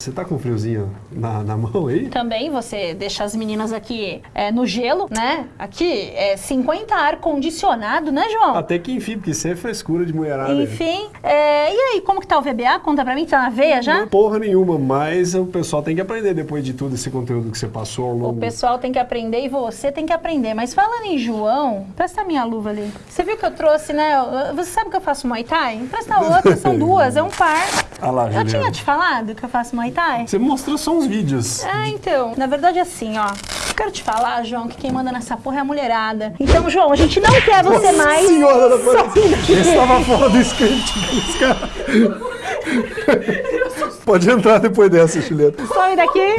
Você tá com friozinho na, na mão aí? Também você deixa as meninas aqui é, no gelo, né? Aqui é 50 ar-condicionado, né, João? Até que enfim, porque isso é frescura de mulherada. Enfim, é, e aí, como que tá o VBA? Conta pra mim, tá na veia já? Não é porra nenhuma, mas o pessoal tem que aprender depois de tudo esse conteúdo que você passou ao O longo... pessoal tem que aprender e você tem que aprender. Mas falando em João, presta a minha luva ali. Você viu que eu trouxe, né? Você sabe que eu faço Muay Thai? Presta a outra, são duas, é um par. Ah lá, Eu Juliana. tinha te falado que eu faço Muay Thai? Você mostrou só uns vídeos. Ah, então. Na verdade, assim, ó. Eu Quero te falar, João, que quem manda nessa porra é a mulherada. Então, João, a gente não quer você mais. Senhora da Aparecida. Esse tava fora do script. Cara... Pode entrar depois dessa, Juliana. Some daqui.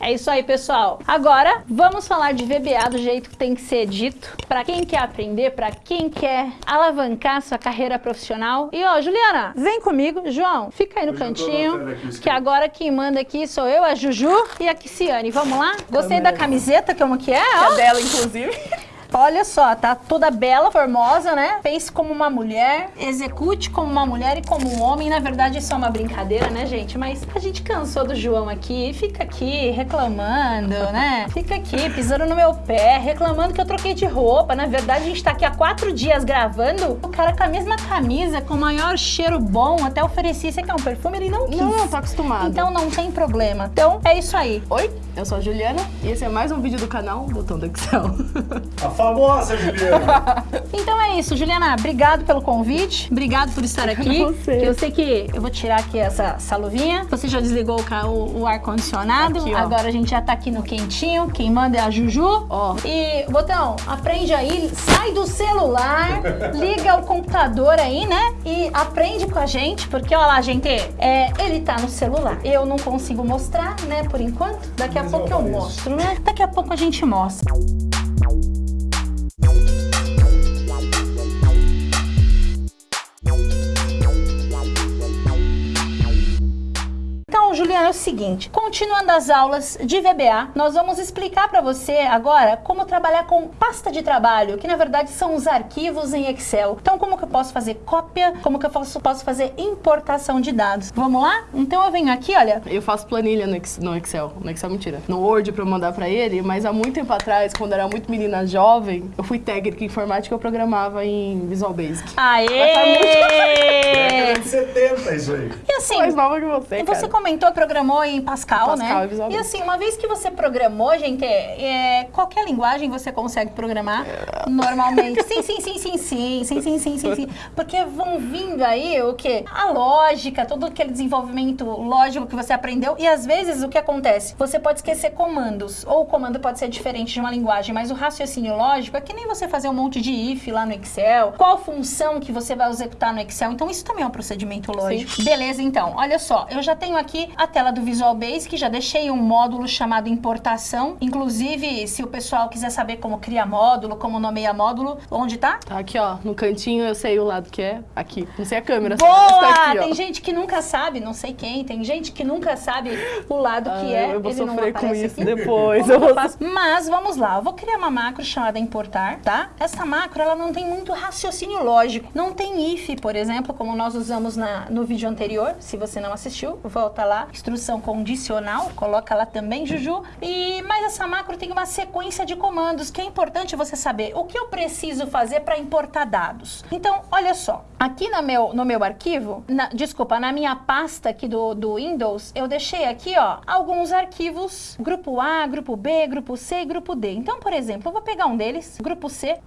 É isso aí, pessoal. Agora, vamos falar de VBA do jeito que tem que ser dito. Pra quem quer aprender, pra quem quer alavancar sua carreira profissional. E, ó, Juliana, vem comigo. João, fica aí no tô cantinho. aqui Que agora quem manda aqui sou eu, a Juju e a Kiciane. Vamos lá? Gostei da camiseta, como que é? A Ó. dela, inclusive. Olha só, tá toda bela, formosa, né? Pense como uma mulher, execute como uma mulher e como um homem. Na verdade, isso é uma brincadeira, né, gente? Mas a gente cansou do João aqui, fica aqui reclamando, né? Fica aqui pisando no meu pé, reclamando que eu troquei de roupa. Na verdade, a gente tá aqui há quatro dias gravando. O cara com a mesma camisa, com o maior cheiro bom, até ofereci, você quer um perfume? Ele não quis. Não, eu tô acostumada. Então não tem problema. Então é isso aí. Oi, eu sou a Juliana e esse é mais um vídeo do canal Botão do Excel. Famosa Juliana. Então é isso, Juliana. Obrigado pelo convite. Obrigado por estar aqui. você. Eu sei que eu vou tirar aqui essa, essa luvinha. Você já desligou o, o- o ar-condicionado. Agora a gente já tá aqui no quentinho. Quem manda é a Juju. Ó. E, Botão, aprende aí. Sai do celular. liga o computador aí, né? E aprende com a gente. Porque, ó lá, gente. É, ele tá no celular. Eu não consigo mostrar, né? Por enquanto. Daqui a Mas pouco eu eu mostro, né? Daqui a pouco a gente mostra. Juliana, é o seguinte, continuando as aulas de VBA, nós vamos explicar para você agora como trabalhar com pasta de trabalho, que na verdade são os arquivos em Excel. Então, como que eu posso fazer cópia, como que eu posso, posso fazer importação de dados. Vamos lá? Então, eu venho aqui, olha, Eu faço planilha no Ex- no Excel. No Excel, mentira. No Word pra eu mandar pra ele, mas há muito tempo atrás, quando eu era muito menina jovem, eu fui técnica em informática e eu programava em Visual Basic. aê! Década de 70 isso aí. E assim, Mais nova que você, E você cara. comentou, programou em Pascal, Pascal né? e Visual E assim, uma vez que você programou, gente, é, é, qualquer linguagem você consegue programar normalmente. Sim, sim, sim, sim, sim, sim, sim, sim, sim, sim. Porque vão vindo aí o quê? A lógica, todo aquele desenvolvimento lógico que você aprendeu. E às vezes o que acontece? Você pode esquecer comandos. Ou o comando pode ser diferente de uma linguagem, mas o raciocínio lógico é que nem você fazer um monte de if lá no Excel. Qual função que você vai executar no Excel? Então isso também é um procedimento lógico. Beleza, então. Olha só, eu já tenho aqui a tela do Visual Basic, já deixei um módulo chamado importação. Inclusive, se o pessoal quiser saber como cria módulo, como nomeia módulo, onde tá? Tá aqui, ó. No cantinho eu sei o lado que é. Aqui. Não sei a câmera. só, Boa! mas tá aqui, tem gente que nunca sabe, não sei quem, tem gente que nunca sabe o lado que Ah, é. eu vou ele sofrer com isso aqui. depois. Eu que vou? Mas vamos lá, eu vou criar uma macro chamada importar, tá? Essa macro, ela não tem muito raciocínio lógico. Não tem if, por exemplo, como nós usamos na, no vídeo anterior. Se você não assistiu, volta lá. Instrução condicional, coloca lá também, Juju. E, mas essa macro tem uma sequência de comandos que é importante você saber o que eu preciso fazer para importar dados. Então, olha só. Aqui no meu, no meu arquivo, na- desculpa, na minha pasta aqui do, do Windows, eu deixei aqui, ó, alguns arquivos, grupo A, grupo B, grupo C e grupo D. Então, por exemplo, eu vou pegar um deles, grupo C.xlsx.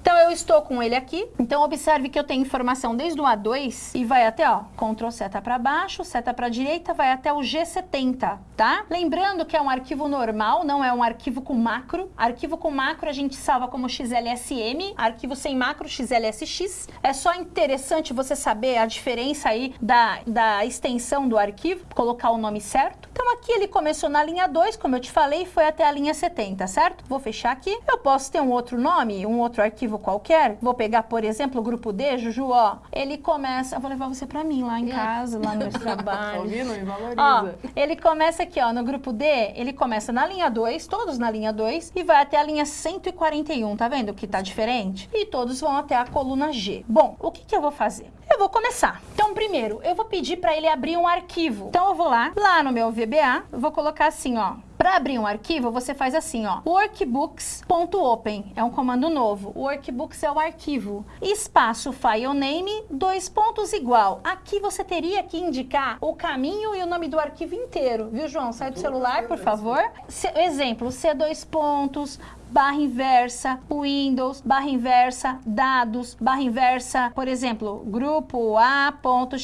Então, eu estou com ele aqui. Então, observe que eu tenho informação desde o A2 e vai até, ó, Ctrl seta para baixo, seta para direita, vai até o G70, tá? Lembrando que é um arquivo normal, não é um arquivo com macro. Arquivo com macro a gente salva como XLSM, arquivo sem macro XLSX. É só interessante você saber a diferença aí da, da extensão do arquivo, colocar o nome certo. Então aqui ele começou na linha 2, como eu te falei, foi até a linha 70, certo? Vou fechar aqui. Eu posso ter um outro nome, um outro arquivo qualquer. Vou pegar, por exemplo, o grupo D, Juju, ó. Ele começa... Eu vou levar você pra mim lá em casa, lá no meu Tá trabalho. ouvindo? Me valoriza. Ó, ele começa aqui, ó, no grupo D, ele começa na linha 2, todos na linha 2, e vai até a linha 141, tá vendo que tá diferente? E todos vão até a coluna G. Bom, o que que eu vou fazer? Eu vou começar. Então, primeiro, eu vou pedir para ele abrir um arquivo. Então, eu vou lá, lá no meu VBA, eu vou colocar assim, ó, para abrir um arquivo, você faz assim, ó, workbooks.open, é um comando novo. Workbooks é o arquivo. Espaço filename, dois pontos igual. Aqui você teria que indicar o caminho e o nome do arquivo inteiro, viu, João? Sai do celular, por favor. C exemplo, C2 pontos, barra inversa, Windows, barra inversa, dados, barra inversa, por exemplo, grupo A.xlsx,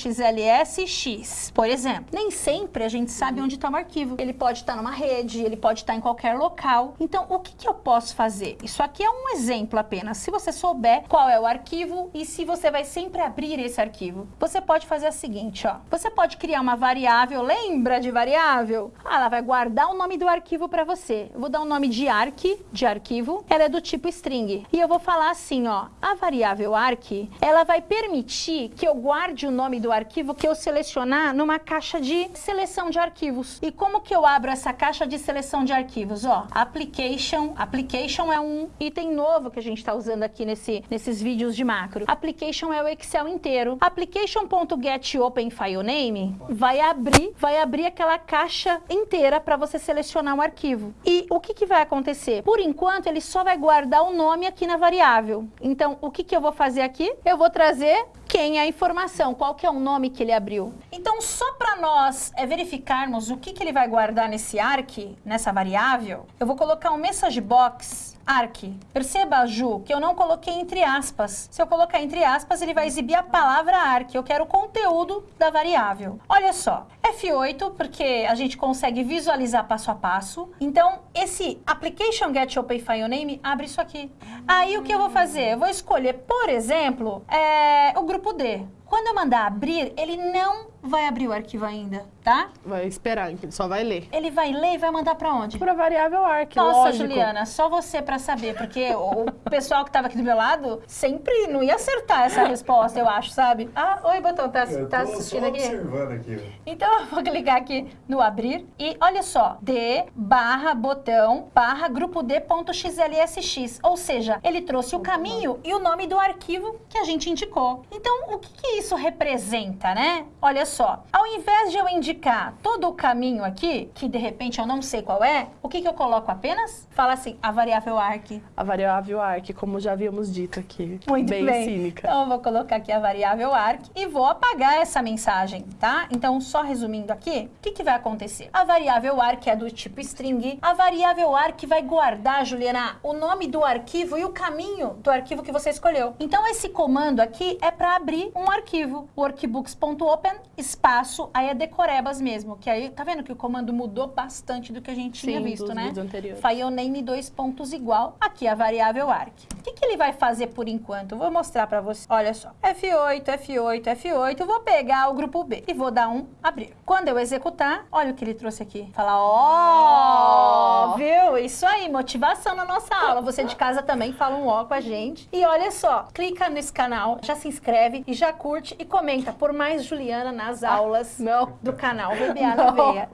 por exemplo. Nem sempre a gente sabe onde está o arquivo. Ele pode estar tá numa rede, ele pode estar em qualquer local. Então, o que, que eu posso fazer? Isso aqui é um exemplo apenas. Se você souber qual é o arquivo e se você vai sempre abrir esse arquivo, você pode fazer o seguinte, ó. Você pode criar uma variável, lembra de variável? Ah, ela vai guardar o nome do arquivo para você. Eu vou dar o um nome de arc, de arquivo, ela é do tipo string. E eu vou falar assim, ó, a variável arc, ela vai permitir que eu guarde o nome do arquivo que eu selecionar numa caixa de seleção de arquivos. E como que eu abro essa caixa de seleção de arquivos? Ó, application, application é um item novo que a gente está usando aqui nesse, nesses vídeos de macro. Application é o Excel inteiro. Application.getOpenFileName vai abrir, vai abrir aquela caixa inteira para você selecionar um arquivo. E o que, que vai acontecer? Por enquanto, ele só vai guardar o nome aqui na variável. Então, o que, que eu vou fazer aqui? Eu vou trazer quem é a informação, qual que é o nome que ele abriu. Então, só para nós é, verificarmos o que, que ele vai guardar nesse arc, nessa variável, eu vou colocar um message box arc. Perceba, Ju, que eu não coloquei entre aspas. Se eu colocar entre aspas, ele vai exibir a palavra arc. Eu quero o conteúdo da variável. Olha só, F8, porque a gente consegue visualizar passo a passo. Então, esse application get open name abre isso aqui. Aí, o que eu vou fazer? Eu vou escolher, por exemplo, é, o grupo D. Quando eu mandar abrir, ele não vai abrir o arquivo ainda, tá? Vai esperar, ele só vai ler. Ele vai ler e vai mandar para onde? Para variável arc, Nossa, lógico. Juliana, só você para saber, porque o pessoal que estava aqui do meu lado sempre não ia acertar essa resposta, eu acho, sabe? Ah, oi, Botão, tá, tá assistindo aqui? observando aqui. Então, eu vou clicar aqui no abrir e olha só, d barra botão barra grupo d.xlsx, ou seja, ele trouxe o caminho e o nome do arquivo que a gente indicou. Então, o que, que isso representa, né? Olha só, ao invés de eu indicar todo o caminho aqui, que de repente eu não sei qual é, o que, que eu coloco apenas? Fala assim, a variável arc. A variável arc, como já havíamos dito aqui. Muito bem. bem. cínica. Então eu vou colocar aqui a variável arc e vou apagar essa mensagem, tá? Então, só resumindo aqui, o que, que vai acontecer? A variável arc é do tipo string. A variável arc vai guardar, Juliana, o nome do arquivo e o caminho do arquivo que você escolheu. Então, esse comando aqui é para abrir um arquivo, workbooks.open espaço, aí é decorebas mesmo, que aí, tá vendo que o comando mudou bastante do que a gente tinha Sim, visto, dos né? Filename dois pontos igual, aqui a variável arc. O que, que ele vai fazer por enquanto? Eu vou mostrar pra você. Olha só, F8, F8, F8, vou pegar o grupo B e vou dar um abrir. Quando eu executar, olha o que ele trouxe aqui. Fala, ó, Ó. viu? Isso aí, motivação na nossa aula. Você de casa também fala um ó com a gente. E olha só, clica nesse canal, já se inscreve e já curte e comenta por mais Juliana nas aulas Não. do canal VBA na Não. Veia.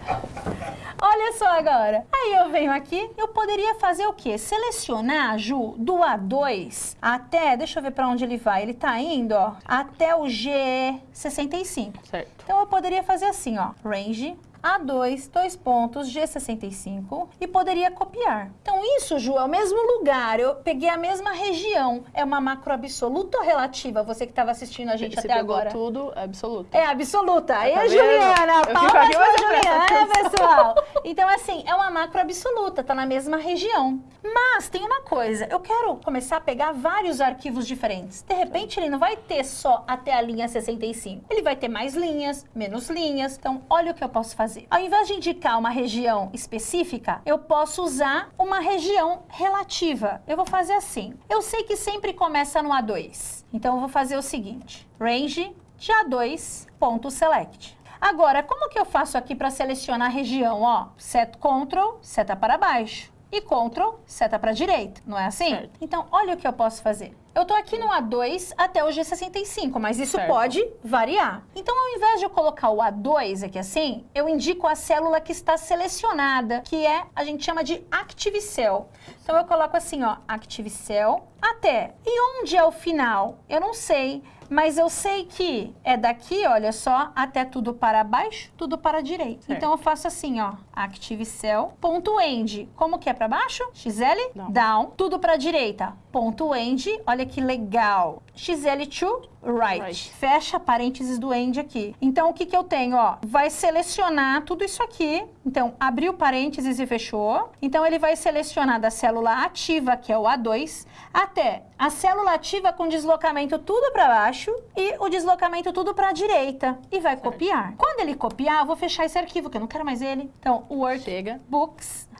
Olha só agora. Aí eu venho aqui, eu poderia fazer o quê? Selecionar, Ju, do A2 até, deixa eu ver para onde ele vai. Ele tá indo, ó, até o G65. Certo. Então eu poderia fazer assim, ó, range A2, dois pontos, G65 e poderia copiar. Então isso, Ju, é o mesmo lugar, eu peguei a mesma região. É uma macro absoluta ou relativa, você que estava assistindo a gente Se até pegou agora? tudo, é absoluto. É absoluta. Tá a vendo? Juliana, Eu palmas aqui, pra presto Juliana, pessoal. Então, assim, é uma macro absoluta, tá na mesma região. Mas tem uma coisa, eu quero começar a pegar vários arquivos diferentes. De repente, ele não vai ter só até a linha 65. Ele vai ter mais linhas, menos linhas. Então, olha o que eu posso fazer. Ao invés de indicar uma região específica, eu posso usar uma região relativa. Eu vou fazer assim. Eu sei que sempre começa no A2. Então, eu vou fazer o seguinte. Range de A2.select. Agora, como que eu faço aqui para selecionar a região? Ó, set Ctrl, seta para baixo. E Ctrl, seta para direita. Não é assim? Certo. Então, olha o que eu posso fazer. Eu tô aqui no A2 até o G65, mas isso Certo. pode variar. Então, ao invés de eu colocar o A2 aqui assim, eu indico a célula que está selecionada, que é, a gente chama de Active Cell. Então, eu coloco assim, ó, Active Cell até. E onde é o final? Eu não sei. Mas eu sei que é daqui, olha só, até tudo para baixo, tudo para a direita. Certo. Então eu faço assim, ó, active cell, ponto end. Como que é para baixo? XL, Down. down, tudo para a direita. Ponto end, olha que legal. XL to right. Right. Fecha parênteses do end aqui. Então o que que eu tenho, ó? Vai selecionar tudo isso aqui. Então abriu parênteses e fechou. Então ele vai selecionar da célula ativa, que é o A2, até a célula ativa com deslocamento tudo para baixo e o deslocamento tudo para a direita e vai copiar. Quando ele copiar, eu vou fechar esse arquivo que eu não quero mais ele. Então, work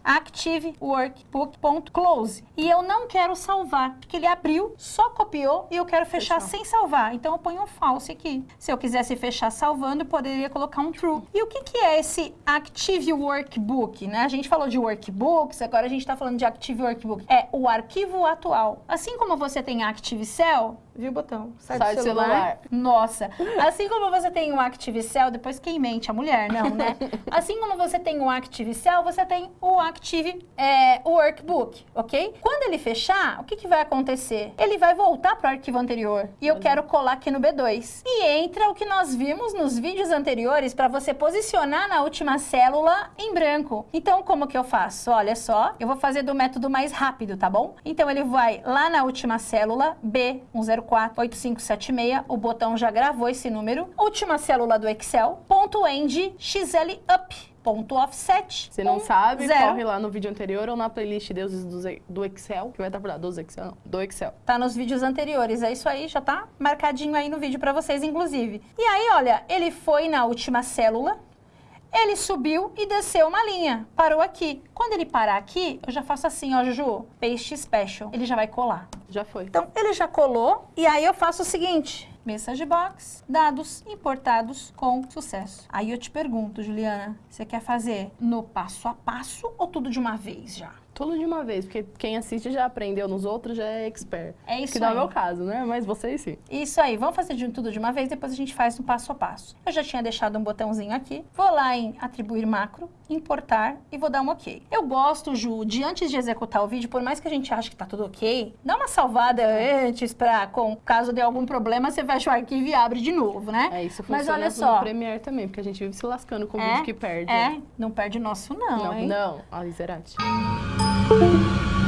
Chega. books active workbook.close. E eu não quero salvar, porque ele abriu, só copiou e eu quero fechar Fechou. sem salvar. Então eu ponho um false aqui. Se eu quisesse fechar salvando, eu poderia colocar um true. E o que, que é esse active workbook, né? A gente falou de workbooks, agora a gente está falando de active workbook. É o arquivo atual. Assim como você tem active cell, viu o botão? Sai, Sai do celular. nossa, assim como você tem um Active Cell, depois quem mente? A mulher, não, né? Assim como você tem um Active Cell, você tem o Active é, Workbook, ok? Quando ele fechar, o que, que vai acontecer? Ele vai voltar para o arquivo anterior. E eu quero colar aqui no B2. E entra o que nós vimos nos vídeos anteriores para você posicionar na última célula em branco. Então, como que eu faço? Olha só, eu vou fazer do método mais rápido, tá bom? Então, ele vai lá na última célula, B1048576, o botão já gravou esse número. Última célula do Excel, ponto end, XL up, ponto offset. Se não um sabe, zero. corre lá no vídeo anterior ou na playlist Deuses do, Excel, que vai estar por lá, dos Excel, não, do Excel. Tá nos vídeos anteriores, é isso aí, já tá marcadinho aí no vídeo pra vocês, inclusive. E aí, olha, ele foi na última célula, ele subiu e desceu uma linha, parou aqui. Quando ele parar aqui, eu já faço assim, ó, Juju, paste special, ele já vai colar. Já foi. Então, ele já colou, e aí eu faço o seguinte, message box, dados importados com sucesso. Aí eu te pergunto, Juliana, você quer fazer no passo a passo ou tudo de uma vez já? Tudo de uma vez, porque quem assiste já aprendeu nos outros, já é expert. É isso Que não é o meu caso, né? Mas vocês sim. Isso aí, vamos fazer de tudo de uma vez, depois a gente faz no passo a passo. Eu já tinha deixado um botãozinho aqui, vou lá em atribuir macro, importar e vou dar um ok. Eu gosto, Ju, de antes de executar o vídeo, por mais que a gente ache que tá tudo ok, dá uma salvada antes pra, com, caso dê algum problema, você fecha o arquivo e abre de novo, né? É isso, Mas funciona olha só, no Premiere também, porque a gente vive se lascando com o é, vídeo que perde. é, não perde nosso não, Não, hein? não. Zerati.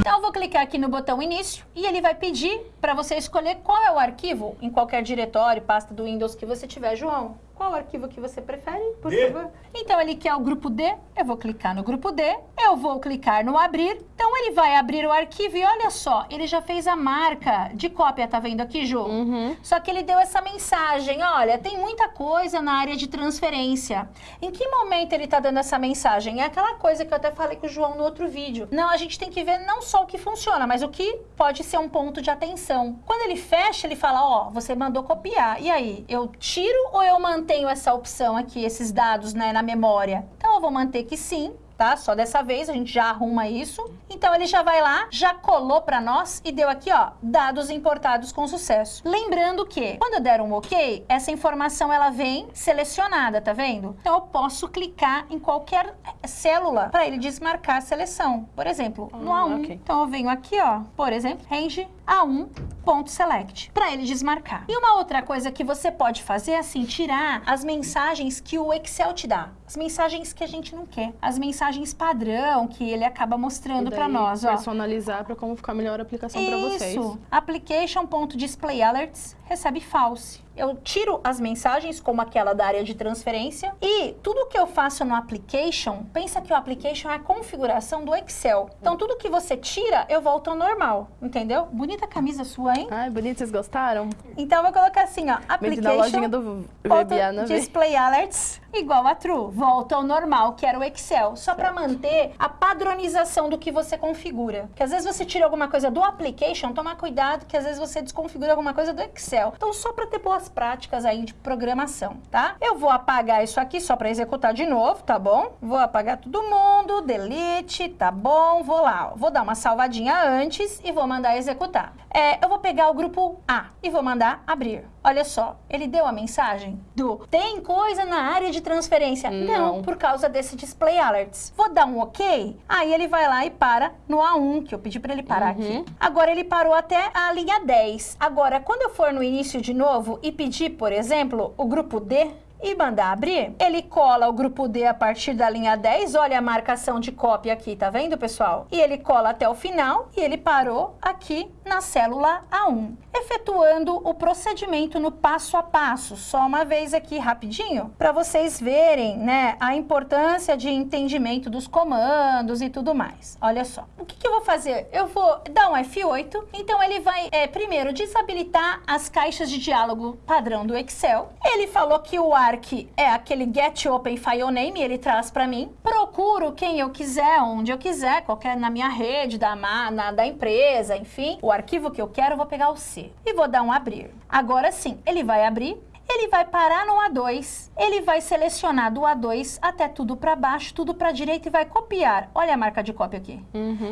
Então eu vou clicar aqui no botão início e ele vai pedir para você escolher qual é o arquivo em qualquer diretório, pasta do Windows que você tiver, João. Qual arquivo que você prefere, por D. favor? Então ele quer o grupo D, eu vou clicar no grupo D, eu vou clicar no abrir. Então ele vai abrir o arquivo e olha só, ele já fez a marca de cópia, tá vendo aqui, Ju? Uhum. Só que ele deu essa mensagem, olha, tem muita coisa na área de transferência. Em que momento ele tá dando essa mensagem? É aquela coisa que eu até falei com o João no outro vídeo. Não, a gente tem que ver não só o que funciona, mas o que pode ser um ponto de atenção. Quando ele fecha, ele fala, ó, você mandou copiar. E aí, eu tiro ou eu mantenho essa opção aqui, esses dados, né, na memória? Então eu vou manter que sim, tá? Só dessa vez a gente já arruma isso. Então ele já vai lá, já colou para nós e deu aqui, ó, dados importados com sucesso. Lembrando que quando eu der um OK, essa informação ela vem selecionada, tá vendo? Então eu posso clicar em qualquer eh, célula para ele desmarcar a seleção. Por exemplo, no Ah, A1. ok. Então eu venho aqui, ó, por exemplo, range A1 ponto select para ele desmarcar. E uma outra coisa que você pode fazer é assim, tirar as mensagens que o Excel te dá. As mensagens que a gente não quer. As mensagens padrão que ele acaba mostrando para nós, ó. Personalizar para como ficar melhor a aplicação para vocês. Isso. Application.displayAlerts recebe false. Eu tiro as mensagens, como aquela da área de transferência, e tudo que eu faço no application, pensa que o application é a configuração do Excel. Então, tudo que você tira, eu volto ao normal, entendeu? Bonita camisa sua, hein? Ai, bonito, vocês gostaram? Então, eu vou colocar assim, ó, Vende na lojinha application... do vê. display alerts igual a true. Volta ao normal, que era o Excel. Só para manter a padronização do que você configura. Porque às vezes você tira alguma coisa do application, toma cuidado que às vezes você desconfigura alguma coisa do Excel. Então só para ter boas práticas aí de programação, tá? Eu vou apagar isso aqui só para executar de novo, tá bom? Vou apagar todo mundo, delete, tá bom? Vou lá, ó. vou dar uma salvadinha antes e vou mandar executar. É, eu vou pegar o grupo A e vou mandar abrir. Olha só, ele deu a mensagem do tem coisa na área de transferência. Não, Não. por causa desse display alerts. Vou dar um ok, aí ele vai lá e para no A1, que eu pedi para ele parar aqui. Agora ele parou até a linha 10. Agora, quando eu for no início de novo e pedir, por exemplo, o grupo D, e mandar abrir, ele cola o grupo D a partir da linha 10, olha a marcação de cópia aqui, tá vendo, pessoal? E ele cola até o final e ele parou aqui na célula A1, efetuando o procedimento no passo a passo, só uma vez aqui rapidinho, para vocês verem, né, a importância de entendimento dos comandos e tudo mais. Olha só, o que, que eu vou fazer? Eu vou dar um F8, então ele vai, é, primeiro, desabilitar as caixas de diálogo padrão do Excel. Ele falou que o ARC é aquele Get Open File Name, ele traz para mim. Procuro quem eu quiser, onde eu quiser, qualquer na minha rede, da, na, da empresa, enfim. O arquivo que eu quero, eu vou pegar o C e vou dar um abrir. Agora sim, ele vai abrir. Ele vai parar no A2, ele vai selecionar do A2 até tudo para baixo, tudo para direita e vai copiar. Olha a marca de cópia aqui.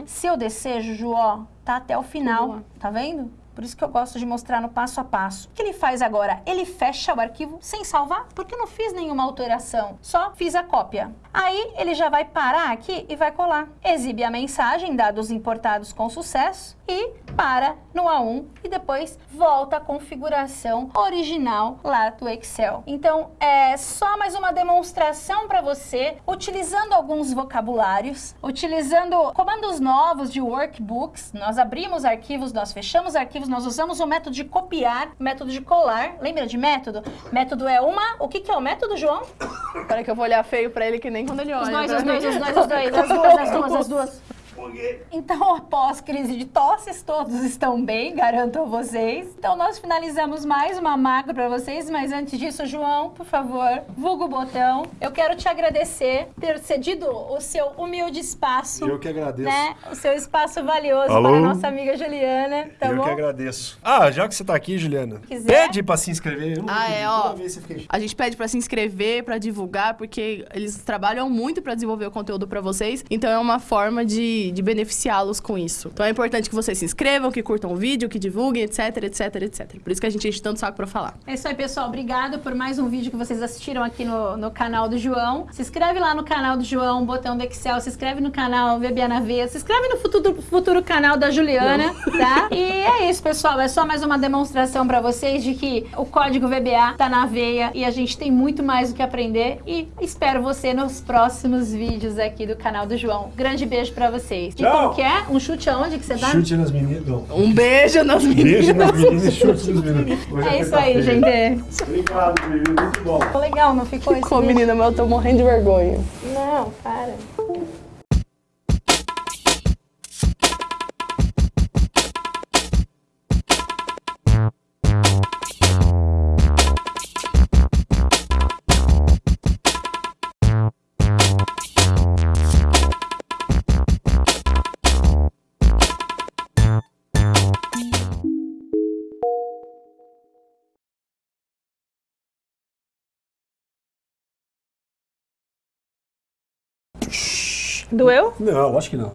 Se eu descer, Juju, ó, tá até o final, Boa. tá vendo? Por isso que eu gosto de mostrar no passo a passo. O que ele faz agora? Ele fecha o arquivo sem salvar, porque eu não fiz nenhuma alteração, só fiz a cópia. Aí ele já vai parar aqui e vai colar. Exibe a mensagem, dados importados com sucesso, e para no A1 e depois volta à configuração original lá do Excel. Então, é só mais uma demonstração para você, utilizando alguns vocabulários, utilizando comandos novos de workbooks. Nós abrimos arquivos, nós fechamos arquivos, nós usamos o método de copiar, método de colar. Lembra de método? Método é uma... O que, que é o método, João? Peraí que eu vou olhar feio pra ele que nem quando ele olha. Os dois, pra os dois, os dois, os dois, as duas, as duas, as duas. Então, após crise de tosses, todos estão bem, garanto a vocês. Então, nós finalizamos mais uma macro para vocês, mas antes disso, João, por favor, vulga o botão. Eu quero te agradecer ter cedido o seu humilde espaço. Eu que agradeço. Né? O seu espaço valioso Alô? para a nossa amiga Juliana, tá eu bom? que agradeço. Ah, já que você tá aqui, Juliana, Quiser. pede pra se inscrever. Ah, é, ó. A gente pede pra se inscrever, pra divulgar, porque eles trabalham muito pra desenvolver o conteúdo pra vocês. Então é uma forma de, de beneficiá-los com isso. Então é importante que vocês se inscrevam, que curtam o vídeo, que divulguem, etc, etc, etc. Por isso que a gente enche tanto saco pra falar. É isso aí, pessoal. Obrigado por mais um vídeo que vocês assistiram aqui no, no canal do João. Se inscreve lá no canal do João, botão do Excel. Se inscreve no canal VBA na Veia. Se inscreve no futuro, futuro canal da Juliana, tá? E é isso, pessoal. É só mais uma demonstração pra vocês de que o código VBA tá na veia e a gente tem muito mais o que aprender. E espero você nos próximos vídeos aqui do canal do João. Grande beijo pra vocês. E Tchau. como que é? Um chute aonde que você dá? Chute nas meninas. Um beijo nas meninas. Beijo nas meninas e chute nos meninos. Hoje É isso aí, gente. Obrigado, menino. Muito bom. Ficou legal, não ficou? esse Ficou, menina, mas eu tô morrendo de vergonha. Não, para. Doeu? Não, acho que não.